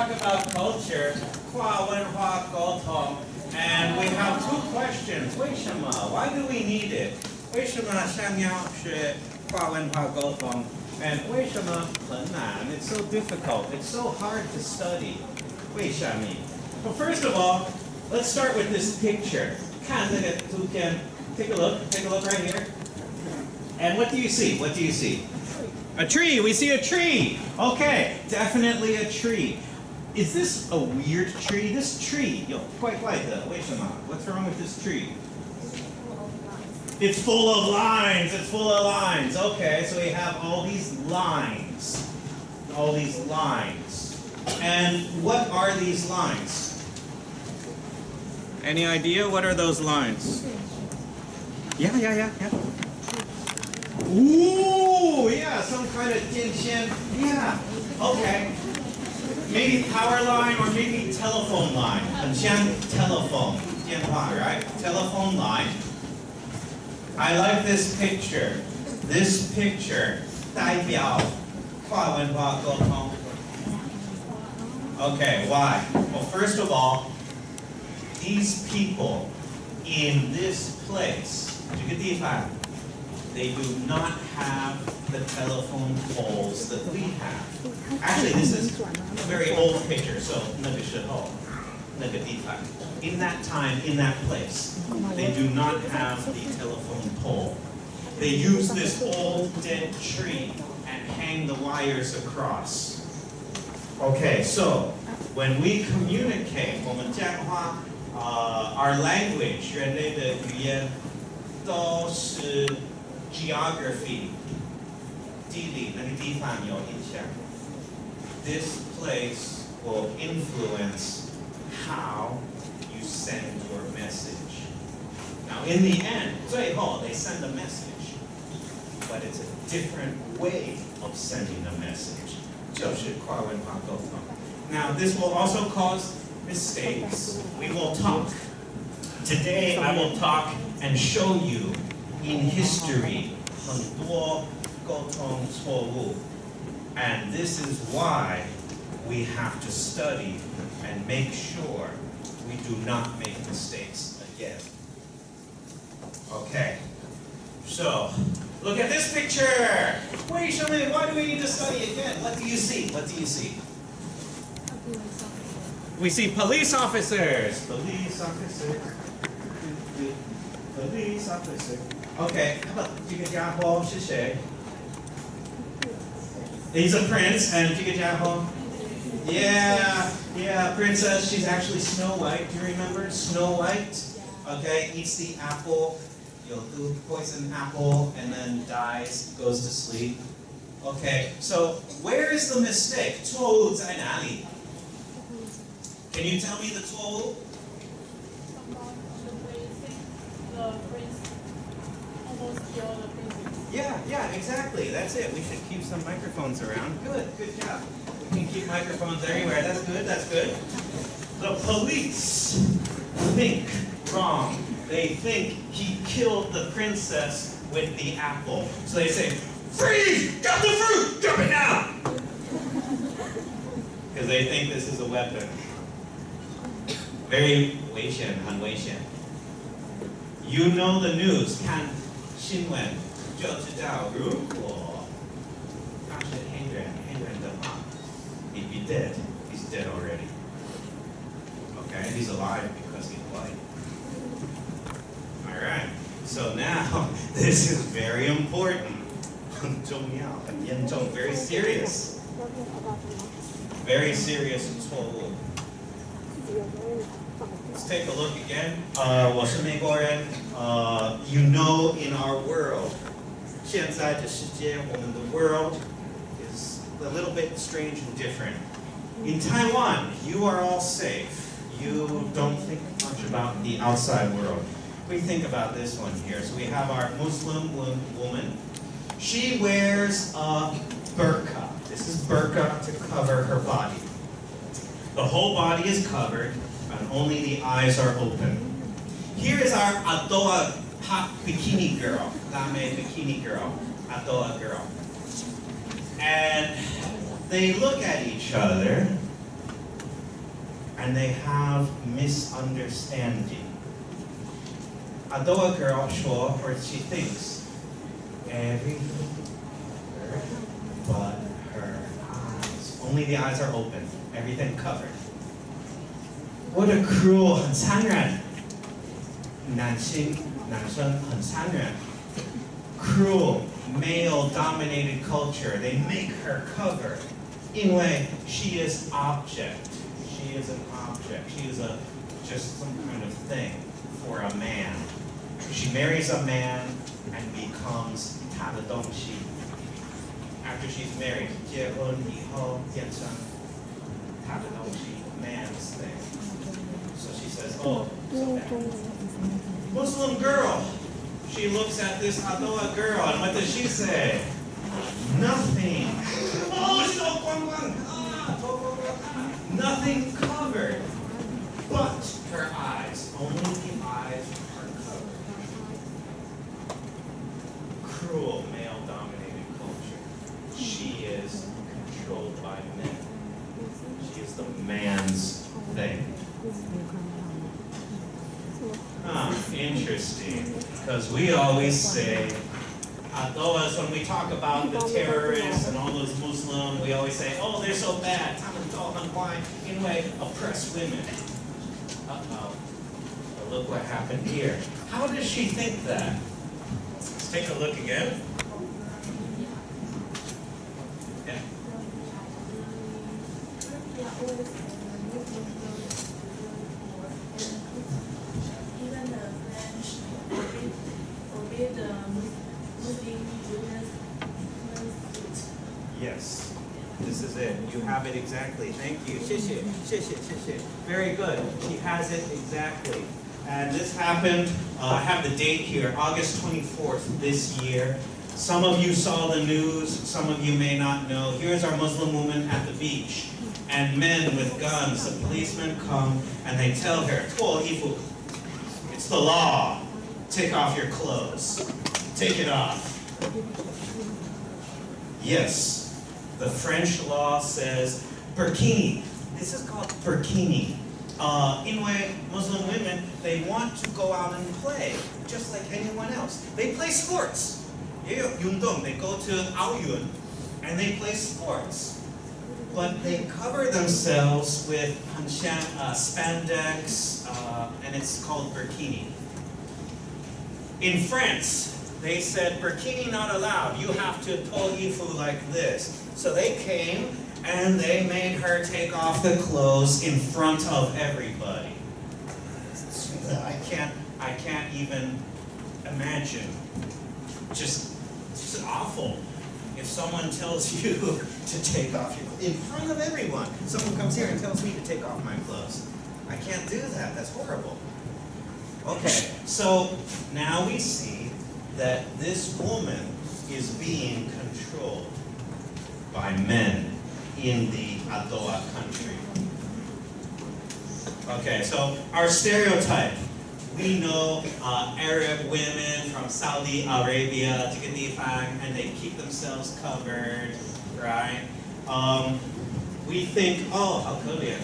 talk about culture, 跨文化沟通, and we have two questions. 为什么? Why do we need it? 为什么想要学跨文化沟通? And 为什么很难? It's so difficult. It's so hard to study. 为什么? Well, first of all, let's start with this picture. 看这个图片. Take a look. Take a look right here. And what do you see? What do you see? A tree. We see a tree. Okay, definitely a tree. Is this a weird tree? This tree, yo, quite like that. Uh, wait a minute. What's wrong with this tree? It's full of lines. It's full of lines. Okay, so we have all these lines. All these lines. And what are these lines? Any idea? What are those lines? Yeah, yeah, yeah, yeah. Ooh, yeah, some kind of tension. Yeah, okay. Maybe power line or maybe telephone line. 很像 telephone, 电话, right? Telephone line. I like this picture. This picture 代表跨文化沟通. Okay, why? Well, first of all, these people in this place, 这个地方, they do not have the telephone poles that we have. Actually, this is a very old picture, so 那个时候,那个地方. In that time, in that place, they do not have the telephone pole. They use this old dead tree and hang the wires across. Okay, so when we communicate, 我们讲话, uh, our language, 人类的语言都是 geography, 地理那个地方有影响. This place will influence how you send your message. Now, in the end, 最后 they send a message, but it's a different way of sending a message. 就是跨文化沟通. Now, this will also cause mistakes. We will talk. Today, I will talk and show you in history 很多 沟通错误. And this is why we have to study and make sure we do not make mistakes again. Okay, so look at this picture. Wait, show me, why do we need to study again? What do you see? What do you see? We see police officers. Police officers. Police officer. Okay, how about 这个家伙是谁? He's a prince, and if you get down home, yeah, yeah, princess, she's actually Snow White. Do you remember Snow White? Okay, eats the apple, you know, poison apple, and then dies, goes to sleep. Okay, so where is the mistake? Told Ali. Can you tell me the toll? The prince almost killed yeah, yeah, exactly. That's it. We should keep some microphones around. Good, good job. We can keep microphones everywhere. That's good, that's good. The police think wrong. They think he killed the princess with the apple. So they say, freeze! Drop the fruit! Drop it now! Because they think this is a weapon. Very Wei Shen, Han Wei Shen. You know the news, Kan Xinwen. 就知道，如果他是黑人，黑人的话。he'd be dead. He's dead already. Okay, he's alive because he's white. Alright, so now, this is very important. 很重要,很严重, very serious. Very serious 错误. Let's take a look again. Uh, 我是美国人. Uh, you know in our world, 现在的世界, the world, is a little bit strange and different. In Taiwan, you are all safe. You don't think much about the outside world. We think about this one here. So we have our Muslim woman. She wears a burqa. This is burqa to cover her body. The whole body is covered, and only the eyes are open. Here is our Adoa hot bikini girl, Lame bikini girl, Adoa girl. And they look at each other, and they have misunderstanding. Adoa girl 说, or she thinks, everything but her eyes. Only the eyes are open, everything covered. What a cruel, 很残忍。男性 男生很残忍。Cruel, male-dominated culture. They make her cover. 因为 she is object. She is an object. She is a just some kind of thing for a man. She marries a man and becomes 他的东西。After she's married, 结婚以后变成他的东西 man's thing. So she says, oh, so bad. Muslim girl. She looks at this Adoa girl, and what does she say? Nothing. Nothing covered but her eyes. Only the eyes are covered. Cruel male-dominated culture. She is controlled by men. She is the man's thing. Huh, interesting. Because we always say, uh, Adoas, when we talk about the terrorists and all those Muslim, we always say, oh, they're so bad. And why anyway, oppress women. Uh-oh. Look what happened here. How does she think that? Let's take a look again. has it exactly. And this happened, uh, I have the date here, August 24th this year. Some of you saw the news, some of you may not know. Here's our Muslim woman at the beach. And men with guns, the policemen come and they tell her, It's the law. Take off your clothes. Take it off. Yes, the French law says burkini. This is called burkini. Uh, anyway, Muslim women, they want to go out and play, just like anyone else. They play sports. They go to Aoyun, and they play sports. But they cover themselves with uh, spandex, uh, and it's called burkini. In France, they said, burkini not allowed. You have to pull ifu like this. So they came and they made her take off the clothes in front of everybody. I can't, I can't even imagine. Just, just awful. If someone tells you to take off your clothes in front of everyone, someone comes here and tells me to take off my clothes. I can't do that. That's horrible. Okay, so now we see that this woman is being controlled by men in the Adoa country. Okay, so our stereotype. We know uh, Arab women from Saudi Arabia, to Ghinifang and they keep themselves covered, right? Um, we think, oh, Korean.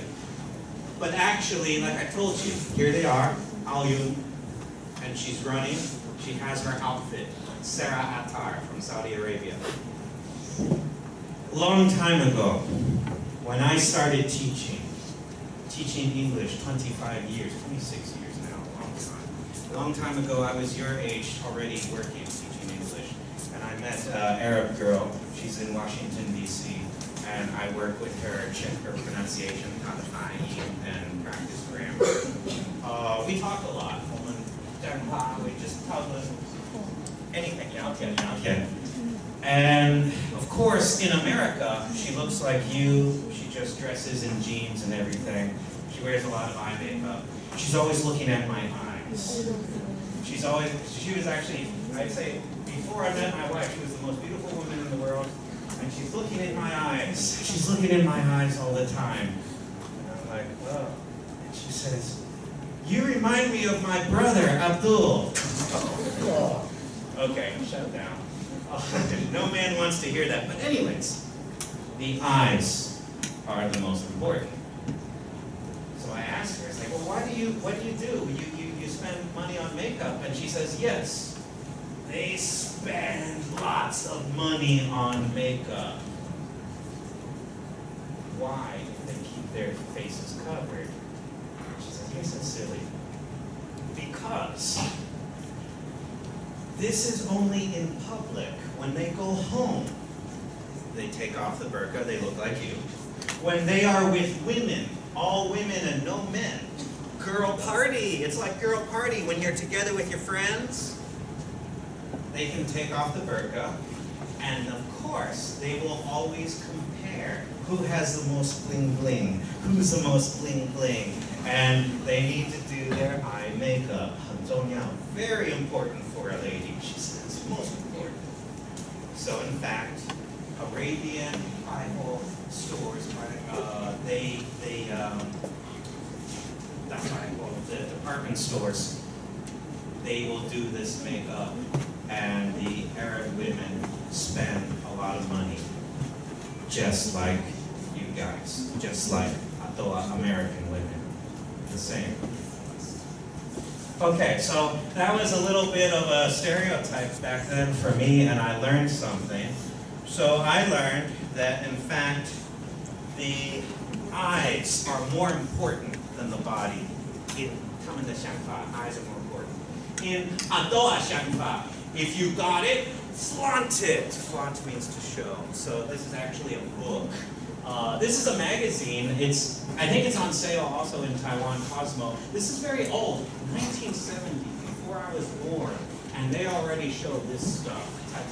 But actually, like I told you, here they are, Aoyun, and she's running. She has her outfit, Sarah Attar from Saudi Arabia. Long time ago, when I started teaching, teaching English 25 years, 26 years now, a long time. Long time ago, I was your age already working teaching English, and I met an Arab girl. She's in Washington, D.C., and I work with her, check her pronunciation, and practice grammar. Uh, we talk a lot. We just talk anything, yeah, okay, yeah, okay. And of course, in America, she looks like you. She just dresses in jeans and everything. She wears a lot of eye makeup. She's always looking at my eyes. She's always, she was actually, I'd say, before I met my wife, she was the most beautiful woman in the world. And she's looking in my eyes. She's looking in my eyes all the time. And I'm like, oh. And she says, you remind me of my brother, Abdul. Okay, shut down. no man wants to hear that. But anyways, the eyes are the most important. So I asked her, I was like, well, why do you, what do you do? You, you, you spend money on makeup? And she says, yes. They spend lots of money on makeup. Why do they keep their faces covered? She says, you're silly. Because this is only in public. When they go home, they take off the burqa, they look like you. When they are with women, all women and no men, girl party. It's like girl party when you're together with your friends. They can take off the burqa, and of course, they will always compare who has the most bling bling, who's the most bling bling, and they need to do their eye makeup. So now, very important for a lady, she says, most important. So in fact, Arabian Bible stores, uh, they, they, um, that's why I the department stores, they will do this makeup and the Arab women spend a lot of money just like you guys, just like the American women, the same. Okay, so that was a little bit of a stereotype back then for me, and I learned something. So I learned that, in fact, the eyes are more important than the body. In 他们的想法, eyes are more important. In 阿多啊想法, if you got it, flaunt it. Flaunt means to show. So this is actually a book. Uh, this is a magazine. It's I think it's on sale also in Taiwan, Cosmo. This is very old, 1970, before I was born, and they already show this stuff. Tai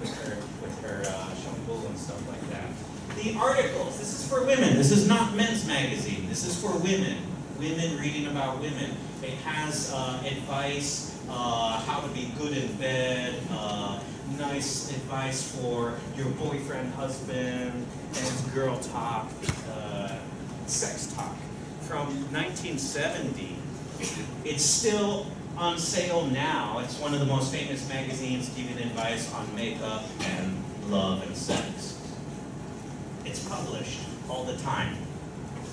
with her with her uh, and stuff like that. The articles. This is for women. This is not men's magazine. This is for women. Women reading about women. It has uh, advice, uh, how to be good in bed, uh, nice advice for your boyfriend, husband, and girl talk, uh, sex talk. From 1970, it's still on sale now. It's one of the most famous magazines giving advice on makeup and love and sex. It's published all the time.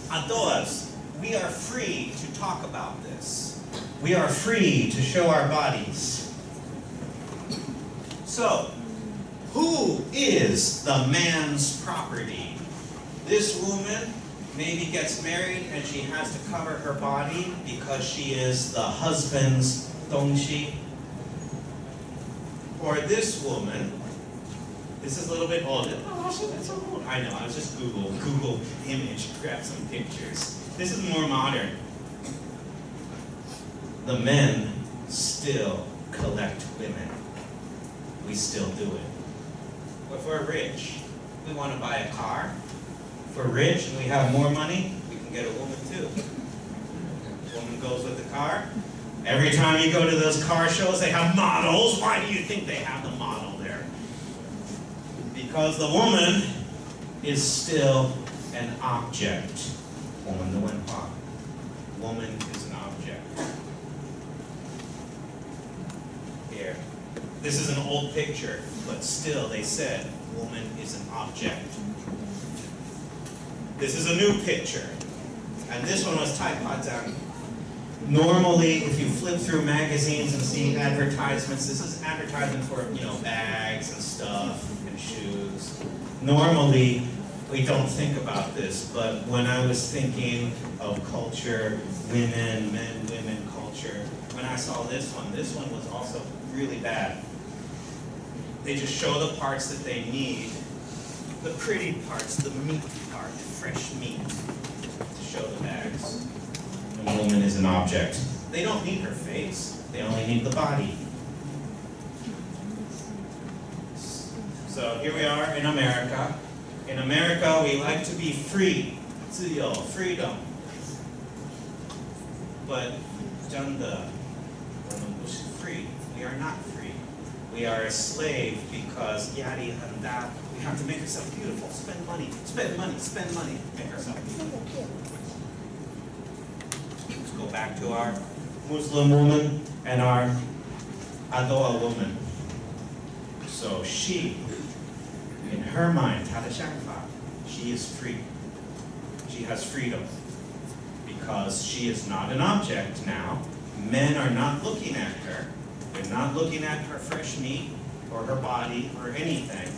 Adoas, we are free to talk about this. We are free to show our bodies. So, who is the man's property? This woman maybe gets married and she has to cover her body because she is the husband's dongshi. Or this woman, this is a little bit older. Oh, that's so old. I know, I was just Google, Google image, grab some pictures. This is more modern. The men still collect women. We still do it. If we're rich, we want to buy a car. If we're rich and we have more money, we can get a woman too. Woman goes with the car. Every time you go to those car shows, they have models. Why do you think they have the model there? Because the woman is still an object. Woman the part. Woman is an object. Here. This is an old picture, but still they said woman is an object. This is a new picture. And this one was Taipadan. Normally, if you flip through magazines and see advertisements, this is advertisement for, you know, bags and stuff and shoes. Normally, we don't think about this, but when I was thinking of culture, women, men, women culture, when I saw this one, this one was also really bad. They just show the parts that they need, the pretty parts, the meat part, fresh meat, to show the bags. And a woman is an object. They don't need her face, they only need the body. So here we are in America. In America, we like to be free, 自由, freedom. But 真的,我们不是 free. We are not free. We are a slave because yada yada. We have to make ourselves beautiful. Spend money. Spend money. Spend money. Make ourselves beautiful. Let's go back to our Muslim woman and our Adoa woman. So she, in her mind, Tadashakfa, she is free. She has freedom because she is not an object now. Men are not looking at her. Not looking at her fresh meat or her body or anything.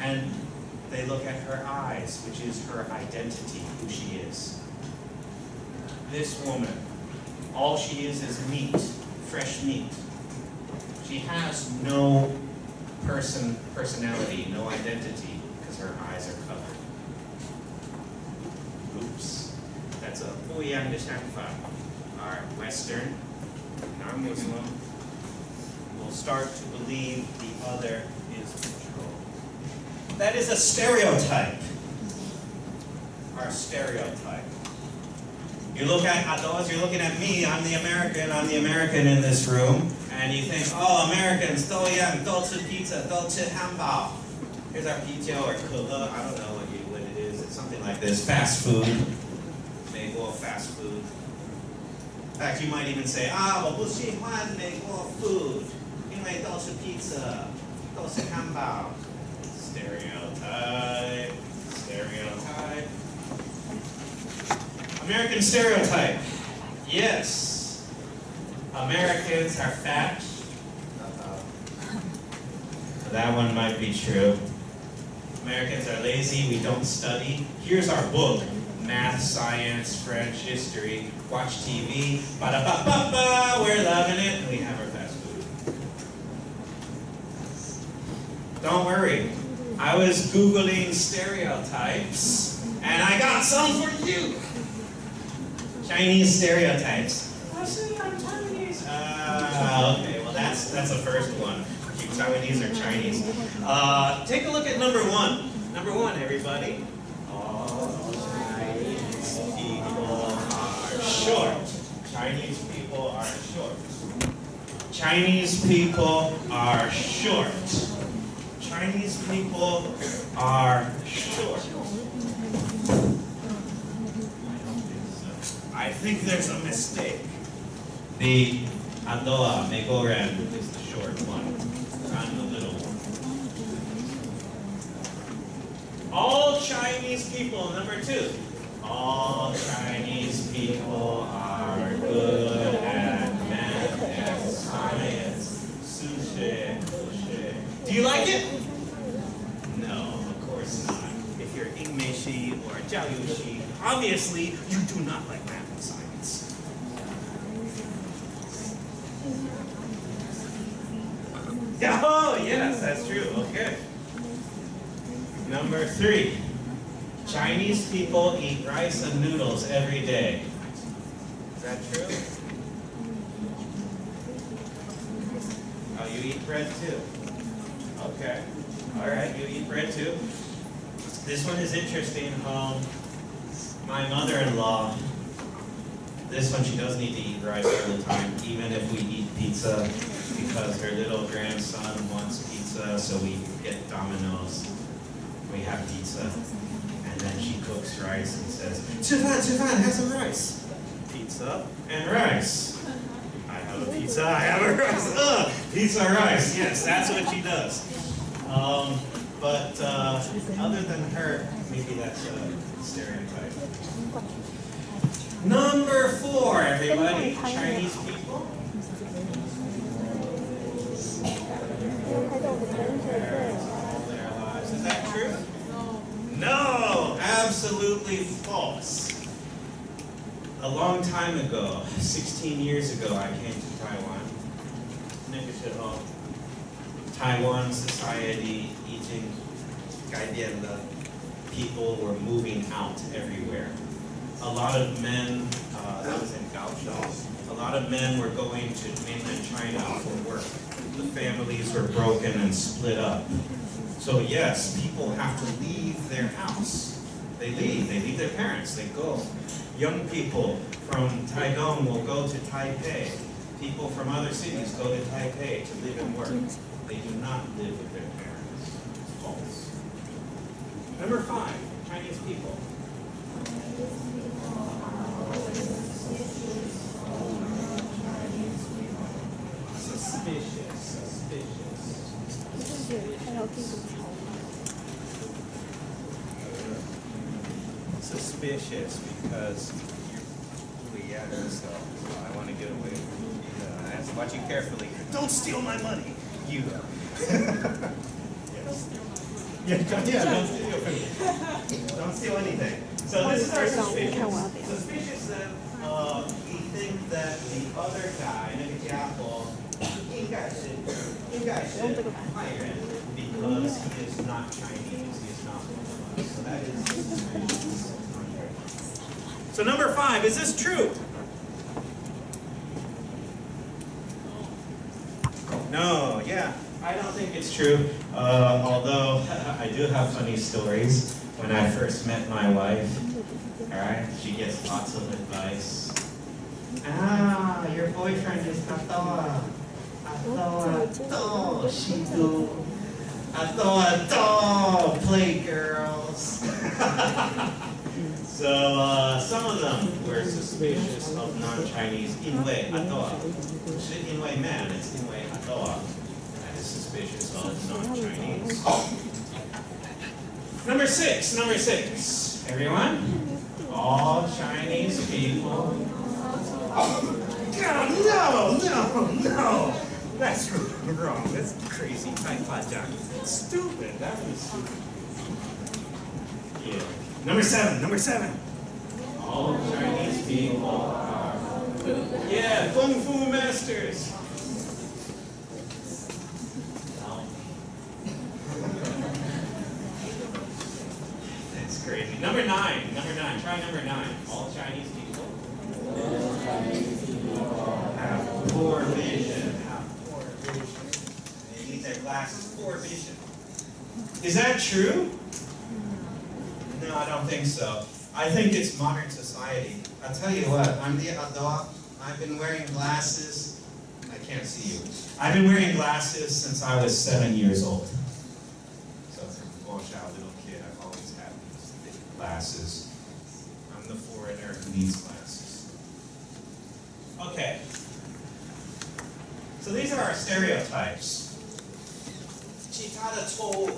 And they look at her eyes, which is her identity, who she is. This woman, all she is is meat, fresh meat. She has no person, personality, no identity, because her eyes are covered. Oops. That's a fully understand. Our Western Muslim will start to believe the other is controlled. That is a stereotype. Our stereotype. You look at Adoz, you're looking at me, I'm the American, I'm the American in this room, and you think, oh, Americans, doyang, dolce pizza, dolce hambao. Here's our pizza or kula, I don't know what, you, what it is, it's something like this, fast food, bagel, fast food. In fact, you might even say, ah, 我不喜欢美国 food, 因为都是 pizza, 都是汉堡. Stereotype, stereotype. American stereotype. Yes. Americans are fat. Uh-oh. That one might be true. Americans are lazy, we don't study. Here's our book, Math, Science, French, History. Watch TV, ba-da-ba-ba-ba, we're loving it, and we have our fast food. Don't worry, I was Googling stereotypes, and I got some for you. Chinese stereotypes. I say I'm Chinese. Ah, okay, well that's that's the first one. Taiwanese or Chinese. Uh, take a look at number one. Number one, everybody. All short. Chinese people are short. Chinese people are short. Chinese people are short. I think there's a mistake. The Andoa Megoran is the short one. I'm the little one. All Chinese people, number two. All Chinese people are good at math and science. Sushi, sushi. Do you like it? No, of course not. If you're Ingmeishi or Jiaoyushi, obviously you do not like math and science. Oh, yes, that's true. Okay. Number three. Chinese people eat rice and noodles every day. Is that true? Oh, you eat bread too? Okay. All right, you eat bread too? This one is interesting. Um, my mother-in-law, this one, she does need to eat rice all the time, even if we eat pizza, because her little grandson wants pizza, so we get Domino's. We have pizza, and then she cooks rice and says, Chifan, Chifan, have some rice. Pizza and rice. Uh-huh. I have a pizza, I have a rice. Ugh, pizza rice, yes, that's what she does. Um, but uh, other than her, maybe that's a stereotype. Number four, everybody, Chinese people. a long time ago, 16 years ago, I came to Taiwan. Oh. Taiwan society, eating, the people were moving out everywhere. A lot of men, uh, that was in Kaohsiung, a lot of men were going to mainland China for work. The families were broken and split up. So yes, people have to leave their house they leave, they leave their parents, they go. Young people from Taigung will go to Taipei. People from other cities go to Taipei to live and work. They do not live with their parents. It's false. Number five, Chinese people. Suspicious, suspicious. suspicious because you're really at so I want to get away from you. Uh, I have to watch you carefully. Don't steal my money! You. yes. Yeah, don't, yeah, don't steal. don't steal anything. So this is our suspicious. Suspicious that uh, we that the other guy, the Apple, he got shit. He got shit because he is not Chinese. He is not one of us. So that is suspicious. So number five, is this true? No, yeah, I don't think it's true. Uh, although I do have funny stories. When I first met my wife, all right, she gets lots of advice. Ah, your boyfriend is Katoa. Atoa, to, Shidu. Atoa, to, play girls. so uh, some of them were suspicious of non-Chinese. Inwei, Atoa. Inwei man, it's Inwei Atoa. That is suspicious of non-Chinese. Number six, number six. Everyone? All Chinese people. God, no, no, no. That's wrong. That's crazy. It's stupid. That was stupid. Yeah. Number seven, number seven. All Chinese people are. Yeah, Kung Fu masters. That's crazy. Number nine, number nine. Try number nine. All Chinese people. All Chinese people Have poor vision. Have poor vision. They need their glasses. Poor vision. Is that true? Don't think so. I think it's modern society. I'll tell you what, I'm the adult. I've been wearing glasses. I can't see you. I've been wearing glasses since I was seven years old. So from a child, little kid, I've always had these glasses. I'm the foreigner who needs glasses. Okay. So these are our stereotypes. Chikata told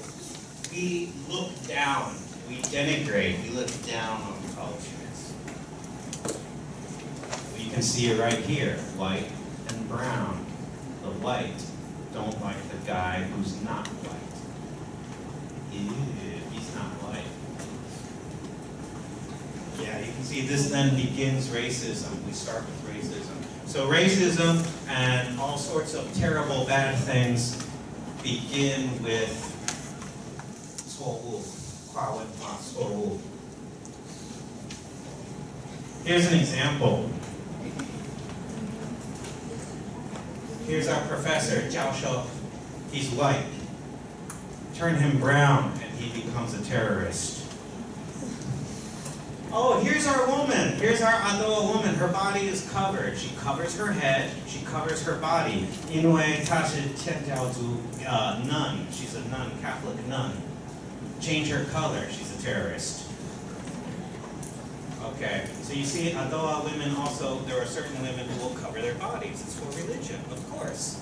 we look down, we denigrate, we look down on cultures. You can see it right here, white and brown. The white don't like the guy who's not white. Ew, he's not white. Yeah, you can see this then begins racism. We start with racism. So racism and all sorts of terrible bad things begin with 错误，跨文 Here's an example. Here's our professor, Zhao Shou. He's white. Turn him brown and he becomes a terrorist. Oh, here's our woman. Here's our Adoa woman. Her body is covered. She covers her head. She covers her body. Inwei Tashi Tianjiaozu uh, nun. She's a nun, Catholic nun. Change her color. She's terrorist. Okay, so you see, Adoa women also, there are certain women who will cover their bodies. It's for religion, of course.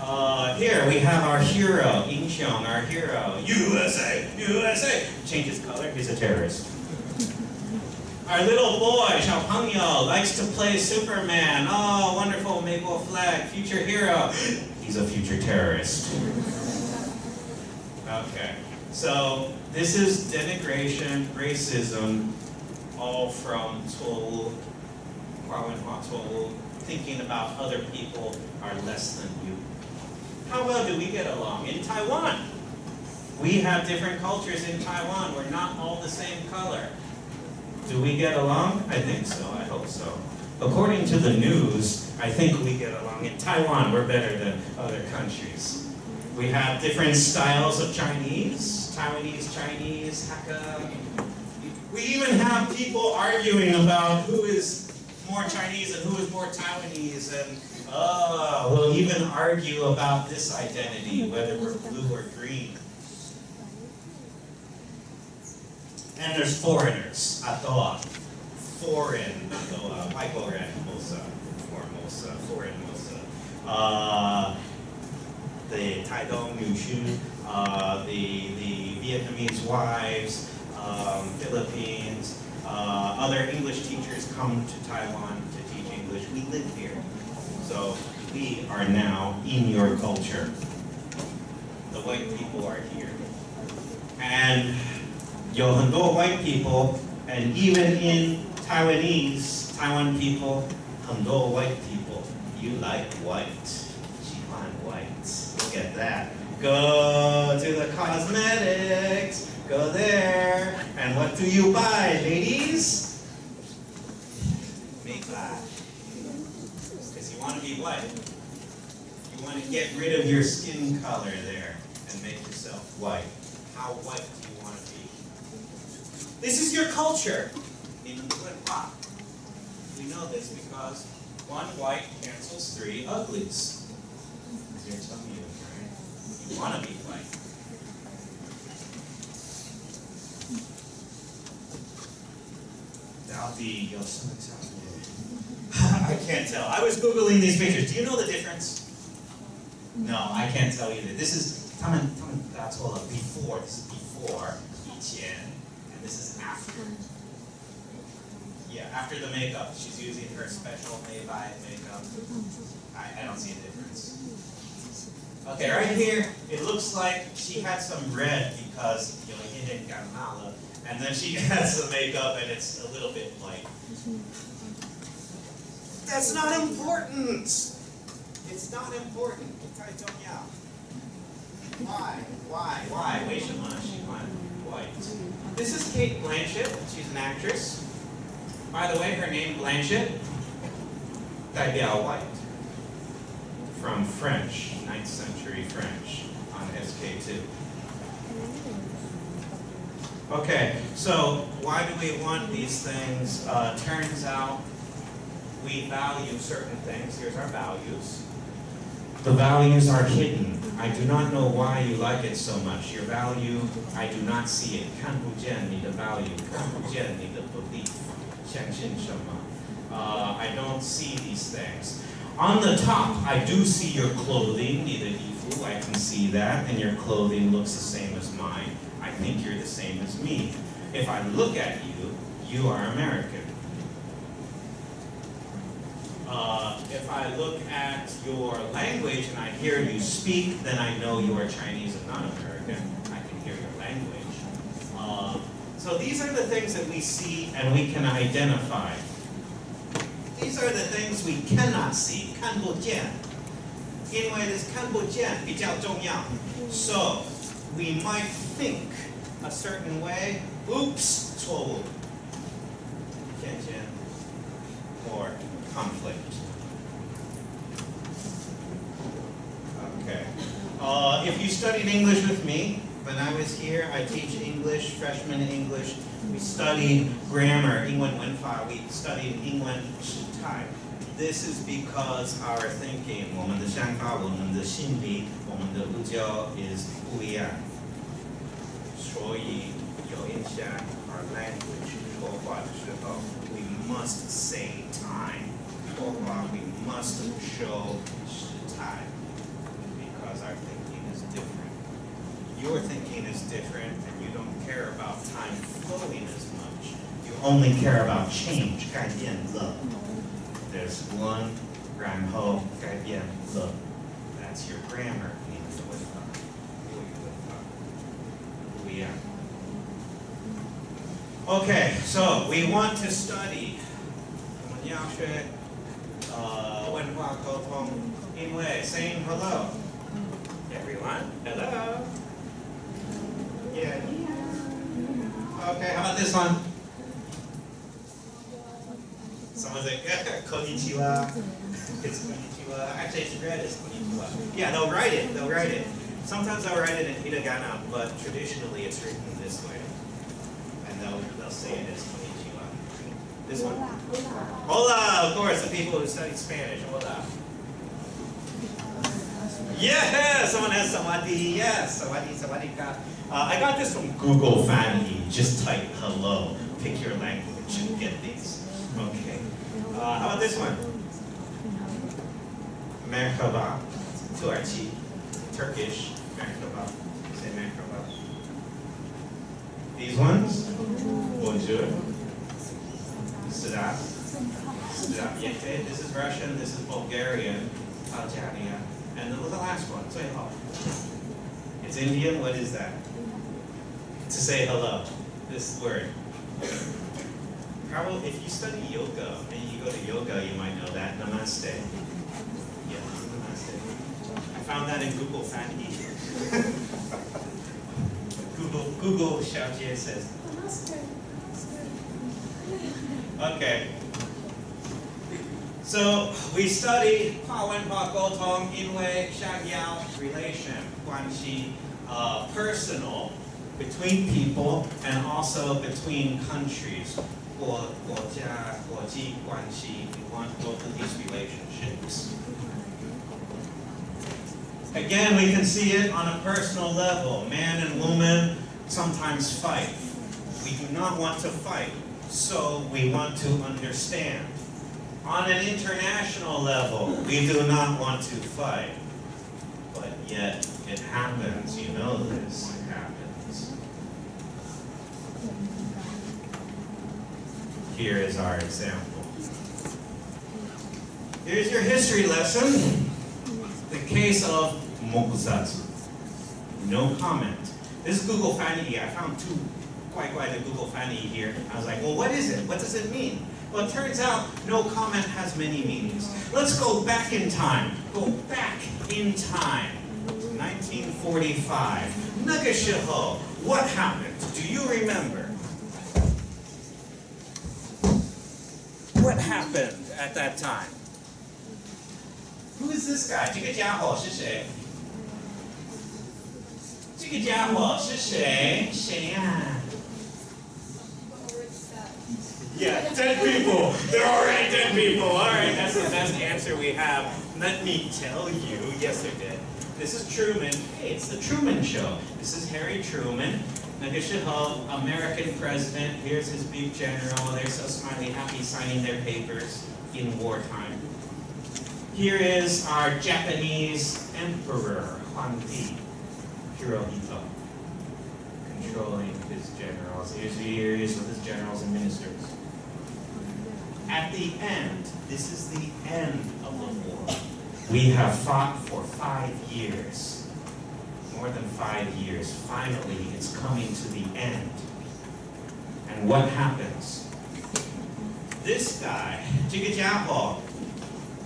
Uh, here we have our hero, Incheon, our hero. USA, USA. Change his color, he's a terrorist. Our little boy, Xiao Pengyo, likes to play Superman. Oh, wonderful maple flag, future hero. He's a future terrorist. Okay, so this is denigration, racism, all from Towu, Hua Towu, thinking about other people are less than you. How well do we get along? In Taiwan, we have different cultures in Taiwan. We're not all the same color. Do we get along? I think so. I hope so. According to the news, I think we get along. In Taiwan, we're better than other countries. We have different styles of Chinese, Taiwanese Chinese, Hakka. We even have people arguing about who is more Chinese and who is more Taiwanese, and uh, we'll even argue about this identity, whether we're blue or green. And there's foreigners, Atoa. Foreign, Atoa. Waigoren, Mosa. Formosa, foreign Mosa. Uh, the Tai Dong Mushu, uh, the, the Vietnamese wives, um, Philippines, uh, other English teachers come to Taiwan to teach English. We live here. So we are now in your culture. The white people are here. And Yohondo white people, and even in Taiwanese, Taiwan people, Hondo white people, you like white that. Go to the cosmetics. Go there. And what do you buy, ladies? Makeup. Because you want to be white. You want to get rid of your skin color there and make yourself white. How white do you want to be? This is your culture in. We know this because one white cancels three uglies. You're telling you, right? You want to be white. Dalby I can't tell. I was Googling these pictures. Do you know the difference? No, I can't tell either. This is 他们他们答错了 before. This is before 以前 and this is after. Yeah, after the makeup. She's using her special Maybach makeup. I, I don't see a difference. Okay, right here, it looks like she had some red because you know, hidden Guatemala, and then she has some makeup and it's a little bit light. That's not important! It's not important. Why? Why? Why? Wait, White. This is Cate Blanchett. She's an actress. By the way, her name Blanchett. Danielle White from French, 9th century French, on SK2. Okay, so why do we want these things? Uh, turns out we value certain things. Here's our values. The values are hidden. I do not know why you like it so much. Your value, I do not see it. 看不见你的 value. 看不见你的 belief. 相信什么? Uh, I don't see these things. On the top, I do see your clothing, Nidahifu, I can see that, and your clothing looks the same as mine. I think you're the same as me. If I look at you, you are American. Uh, if I look at your language and I hear you speak, then I know you are Chinese and not American. I can hear your language. Uh, so these are the things that we see and we can identify. These are the things we cannot see, 看不见。因为 this 看不见比较重要. So we might think a certain way. Oops, 错误。见见 or conflict. Okay. Uh, if you studied English with me, when I was here, I teach English, freshman English. We studied grammar, 英文文法, we studied 英 文时态. This is because our thinking, 我们的想法,我们的心理,我们的呼叫 is 不一样。所以有影响 our language 说话的时候 we must say time 说话 we must show 时态 because our thinking is different your thinking is different and you don't care about time flowing as much you only care about change 改变了 there's one 然后改变了 that's your grammar 你的文法国语文法不一样 Okay, so we want to study 我们要学呃文化沟通，因为 saying hello. Everyone, hello. Yeah. Okay, how about this one? Someone's like, konnichiwa. It's konnichiwa. Actually, it's red, it's konnichiwa. Yeah, they'll write it, they'll write it. Sometimes they'll write it in hiragana, but traditionally it's written this way. And they'll, they'll say it as konnichiwa. This one. Hola, of course, the people who study Spanish. Hola. Yeah, someone has sawadee. Yes, sawadee, sawadee. Uh, I got this from Google Family. Just type hello. Pick your language and get these. Okay. Uh, how about this one? Merhaba. Tuarchi. Turkish. Merhaba. Say merhaba. These ones? Bonjour. Sida. Sida. Yete. This is Russian. This is Bulgarian. Taljania. And then the last one. Say hello. It's Indian. What is that? To say hello. This word. Carol, if you study yoga, and you go to yoga, you might know that. Namaste. Yeah, namaste. I found that in Google Fan Google, Google Xiaojie says, namaste. Okay. So we study Pawen Pa Gotong Inwei Xiaoyao relation, Guanxi, uh, personal, between people and also between countries 国国家国际关系 we want both of these relationships. Again, we can see it on a personal level. Man and woman sometimes fight. We do not want to fight, so we want to understand. On an international level, we do not want to fight. But yet, it happens. You know this. It happens. Here is our example. Here's your history lesson. The case of Mokusatsu. No comment. This is Google Fanny, I found two quite quite a Google Fanny here. I was like, well, what is it? What does it mean? Well, it turns out no comment has many meanings. Let's go back in time. Go back in time. 1945. Nagashiho. What happened? Do you remember? What happened at that time? Who is this guy? 这个家伙是谁？这个家伙是谁？谁呀、Yeah, dead people. They're already dead people. All right, that's the best answer we have. Let me tell you. Yes, they're dead. This is Truman. Hey, it's the Truman Show. This is Harry Truman. Now Nagusha Hall, American president, here's his big general, they're so smiley, happy signing their papers in wartime. Here is our Japanese emperor, Hanbi Hirohito, controlling his generals. Here's who with his generals and ministers. At the end, this is the end of the war. We have fought for five years More than five years. Finally, it's coming to the end. And what happens? This guy, 这个家伙,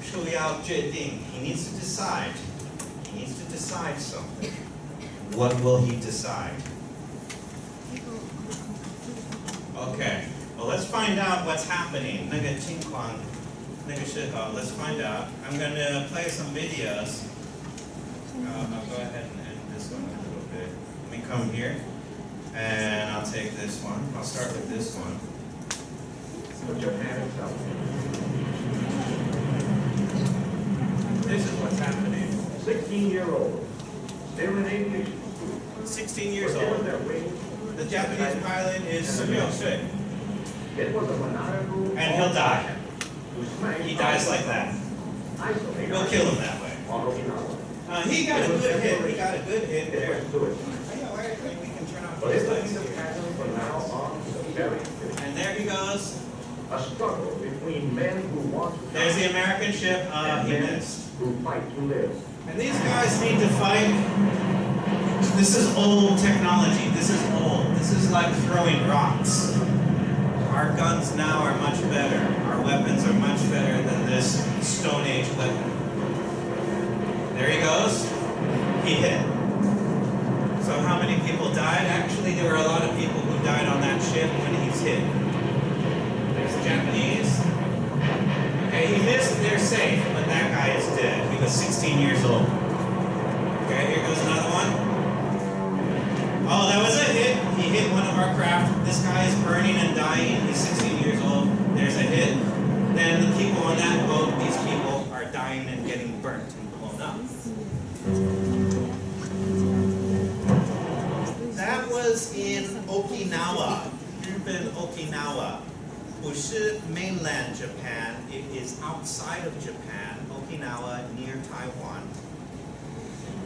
说要决定, he needs to decide. He needs to decide something. What will he decide? Okay. Well, let's find out what's happening. 那个情况,那个时候, let's find out. I'm going to play some videos. Uh, I'll go ahead come here, and I'll take this one. I'll start with this one. Put your hands up. This is what's happening. Sixteen-year-old, still in aviation. 16 years Were old. The Japanese pilot is Sumio Sui, It was a and he'll die. He dies like that. We'll kill him that way. Uh, he got a good hit. He got a good hit there. was suicide. Oh, yeah, wait, wait, we can turn off But these it will be the pattern from now on very. And there he goes. A struggle between men who want to. There's the American ship. Uh, and he missed. who fight to live. And these guys need to fight. This is old technology. This is old. This is like throwing rocks. Our guns now are much better. Our weapons are much better than this Stone Age weapon. There he goes. He hit. So how many people died? Actually, there were a lot of people who died on that ship when he's hit. There's the Japanese. Okay, he missed, they're safe, but that guy is dead. He was 16 years old. Okay, here goes another one. Oh, that was a hit. He hit one of our craft. This guy is burning and dying. He's 16 years old. There's a hit. Then the people on that boat, these people are dying and Okinawa, Ruben Okinawa, Bushi, mainland Japan. It is outside of Japan, Okinawa, near Taiwan.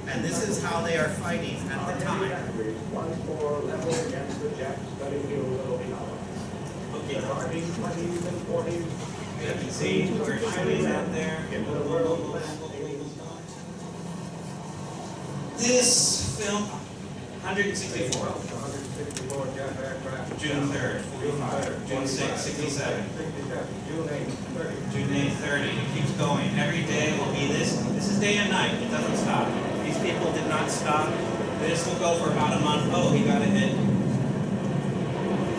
And this is how they are fighting at the time. Okay, you can see we're shooting out there. This film, 164. June 3rd, 45, June 6th, 67, June eighth. June 8th, 30. It keeps going. Every day will be this. This is day and night. It doesn't stop. These people did not stop. This will go for about a month. Oh, he got a hit.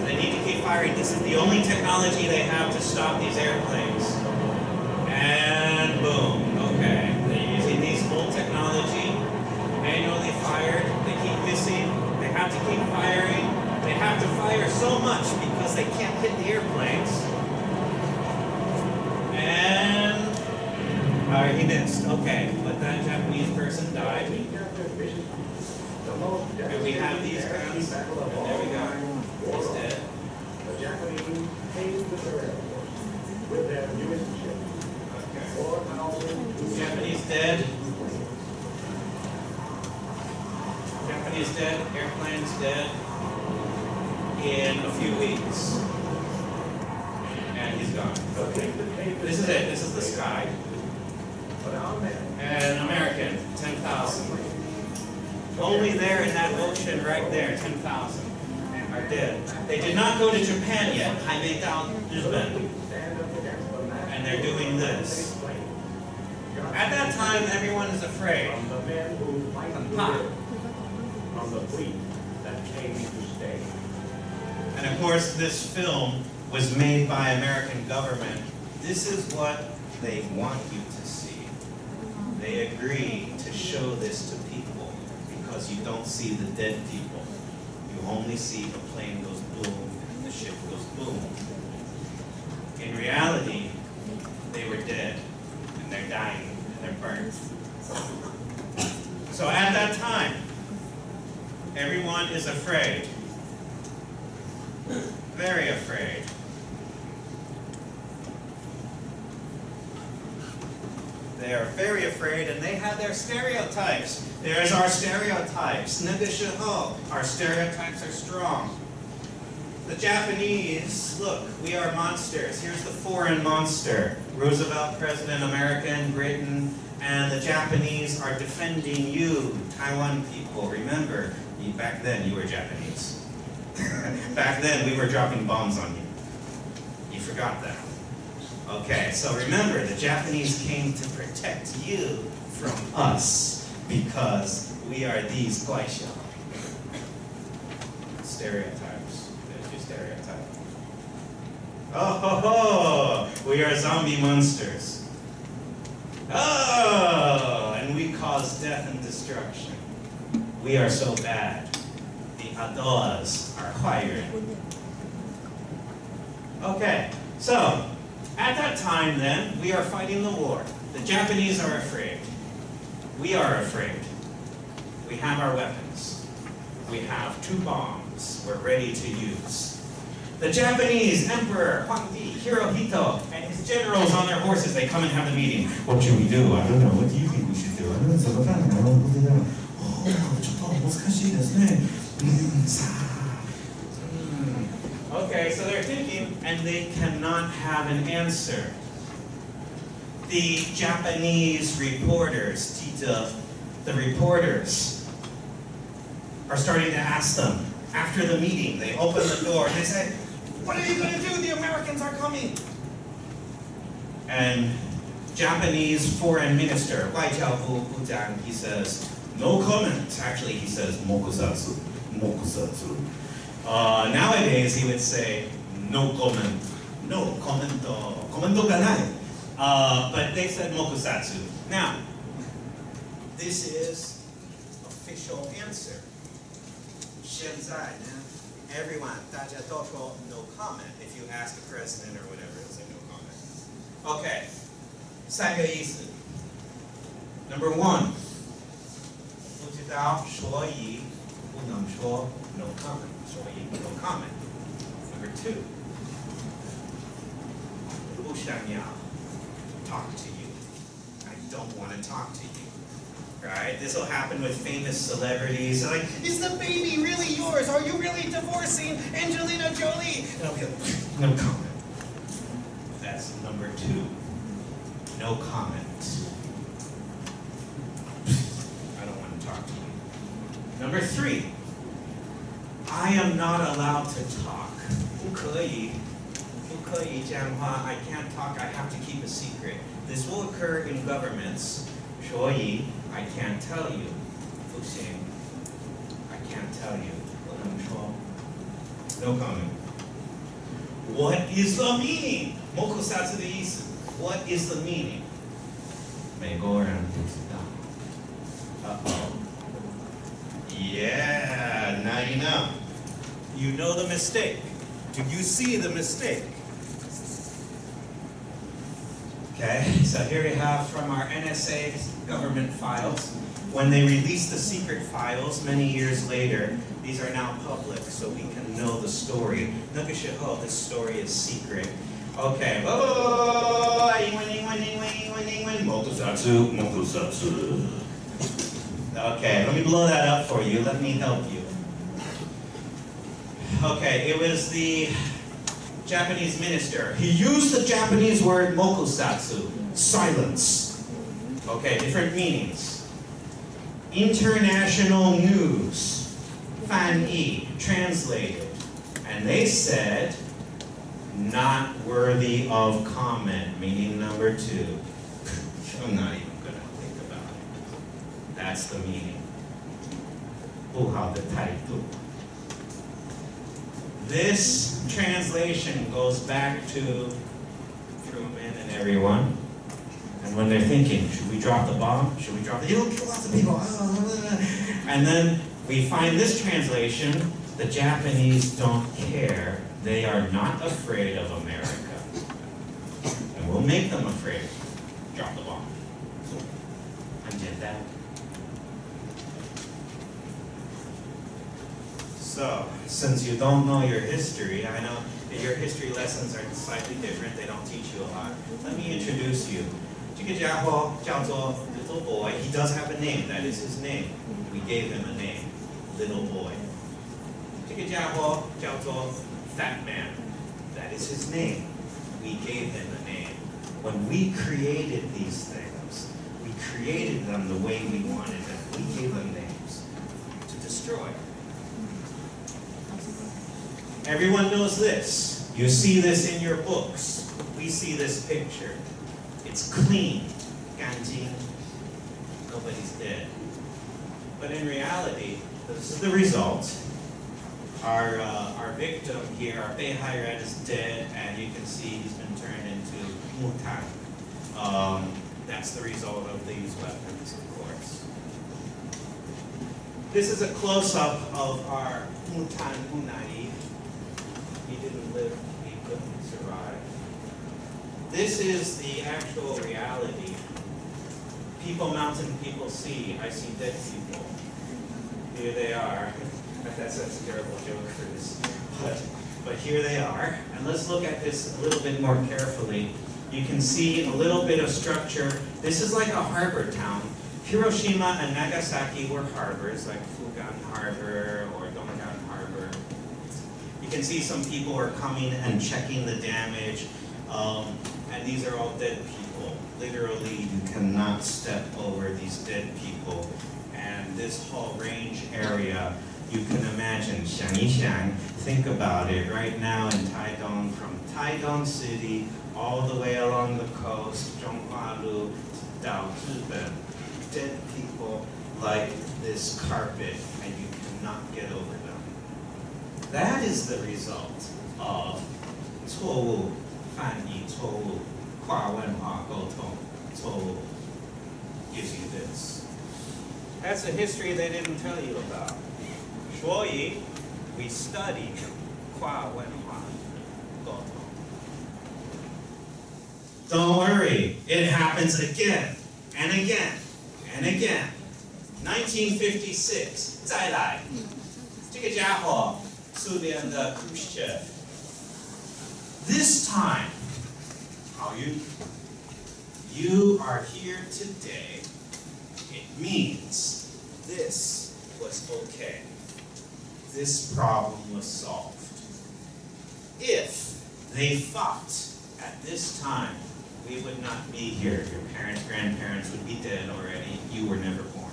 They need to keep firing. This is the only technology they have to stop these airplanes. And boom. Okay. They're using these old technology, manually fired. They keep missing. They have to keep firing. They have to fire so much because they can't hit the airplanes. And uh, he missed. Okay, but that Japanese person died. And we have these guns. There we go. He's dead. The. Japanese dead. is dead, airplane's dead in a few weeks. And he's gone. Okay. This is it. This is the sky. An American, 10,000. Only there in that ocean right there, 10,000 are dead. They did not go to Japan yet. I made out Japan. And they're doing this. At that time, everyone is afraid. Pop from the fleet that came to stay. And of course, this film was made by American government. This is what they want you to see. They agree to show this to people because you don't see the dead people. You only see the plane goes boom and the ship goes boom. In reality, they were dead and they're dying and they're burnt. So at that time, everyone is afraid. Very afraid. They are very afraid and they have their stereotypes. There's our stereotypes. Negashiho. Our stereotypes are strong. The Japanese, look, we are monsters. Here's the foreign monster. Roosevelt, President, American, Britain, and the Japanese are defending you, Taiwan people. Remember, back then you were Japanese. back then we were dropping bombs on you. You forgot that. Okay, so remember, the Japanese came to protect you from us because we are these Guaisha. Stereotypes. There's your stereotype. Oh ho ho! We are zombie monsters. Oh! And we cause death and destruction. We are so bad. The Adoas are higher. Okay, so at that time then, we are fighting the war. The Japanese are afraid. We are afraid. We have our weapons. We have two bombs we're ready to use. The Japanese Emperor Huangdi Hirohito and his generals on their horses, they come and have the meeting. What should we do? I don't know. What do you think we should do? I don't know. その間あの僕がおーちょっと難しいですね。うんさあ Hmm. Okay, so they're thinking, and they cannot have an answer. The Japanese reporters, Tita, the reporters, are starting to ask them after the meeting. They open the door and they say, what are you going to do? The Americans are coming. And Japanese foreign minister, Wu Bujang, he says, no comment. Actually, he says, mokusatsu, mokusatsu. Uh, nowadays, he would say, no comment, no commento, commento kanai. Uh, but they said mokusatsu. Now, this is official answer. Shenzai, everyone, 大家都说 no comment. If you ask the president or whatever, he'll say no comment. Okay. 三个意思. Number one. 不知道，所以不能说 no comment. 所以 no comment. Number two. 不想要 talk to you. I don't want to talk to you. Right? This will happen with famous celebrities. They're like, is the baby really yours? Are you really divorcing Angelina Jolie? And I'll be like, no comment. That's number two. No comment. I don't want to talk to you. Number three. I am not allowed to talk. I can't talk. I have to keep a secret. This will occur in governments. 所以 I can't tell you. 不行. I can't tell you. 不能说. No comment. What is the meaning? モクサツ的意思. What is the meaning? 美国人不知道. Uh-oh. Yeah, now you know. You know the mistake. Do you see the mistake? Okay, so here we have from our NSA government files. When they released the secret files many years later, these are now public so we can know the story. Look at oh, this story is secret. Okay. Okay, let me blow that up for you. Let me help you. Okay, it was the Japanese minister. He used the Japanese word mokusatsu, silence. Okay, different meanings. International news, fan yi, translated. And they said, not worthy of comment, meaning number two. I'm not even gonna think about it. That's the meaning. 不好的态度. This translation goes back to Truman and everyone. And when they're thinking, should we drop the bomb? Should we drop the, it'll kill lots of people. And then we find this translation, the Japanese don't care. They are not afraid of America. And we'll make them afraid. Drop the bomb. And did that. So, since you don't know your history, I know that your history lessons are slightly different, they don't teach you a lot. Let me introduce you 这个家伙叫做 Little Boy. He does have a name, that is his name. We gave him a name, Little Boy. 这个家伙叫做 Fat Man. That is his name. We gave him a name. When we created these things, we created them the way we wanted them. We gave them names to destroy. Everyone knows this. You see this in your books. We see this picture. It's clean, 干净. Nobody's dead. But in reality, this is the result. Our, uh, our victim here, our Beihairen is dead, and you can see he's been turned into mutan. Um, that's the result of these weapons, of course. This is a close-up of our mutan unai. He didn't live. This is the actual reality. People mountain, people sea. I see dead people. Here they are. That's, that's a terrible joke for this. But, but here they are. And let's look at this a little bit more carefully. You can see a little bit of structure. This is like a harbor town. Hiroshima and Nagasaki were harbors, like Fugan Harbor or Dongan Harbor. You can see some people are coming and checking the damage. Um, these are all dead people. Literally, you cannot step over these dead people. And this whole range area, you can imagine, 想一想, think about it, right now in Taidong, from Taidong City all the way along the coast, Zhonghua-lu, 到日本, dead people like this carpet, and you cannot get over them. That is the result of 错误翻译错误 跨文化沟通错误 gives you this. That's a history they didn't tell you about. 所以 we study 跨文化沟通 Don't worry, it happens again and again and again. 1956, 再来，这个家伙，苏联的 Khrushchev. This time, you, you are here today, it means this was okay. This problem was solved. If they fought at this time we would not be here. Your parents, grandparents would be dead already. You were never born.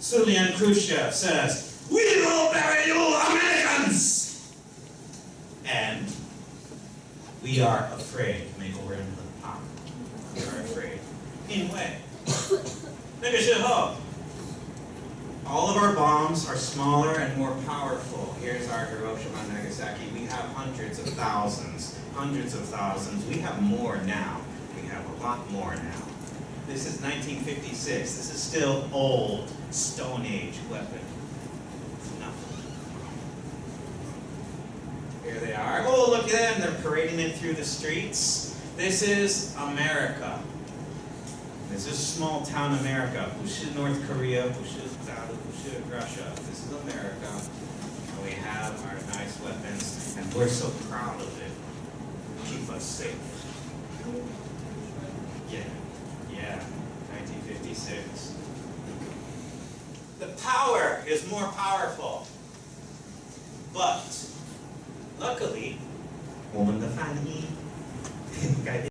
Sulian Khrushchev says, We will bury you, Americans! And we are afraid to make a run for the. We are afraid. Anyway, look at shit up. All of our bombs are smaller and more powerful. Here's our Hiroshima and Nagasaki. We have hundreds of thousands, hundreds of thousands. We have more now. We have a lot more now. This is 1956. This is still old Stone Age weapons. Here they are. Oh, look at them. They're parading it through the streets. This is America. This is small town America. Bushu, North Korea, Bushu, Bushu, Russia. This is America. And we have our nice weapons, and we're so proud of it. Keep us safe. Yeah, yeah, 1956. The power is more powerful. But, luckily, 我们的翻译改变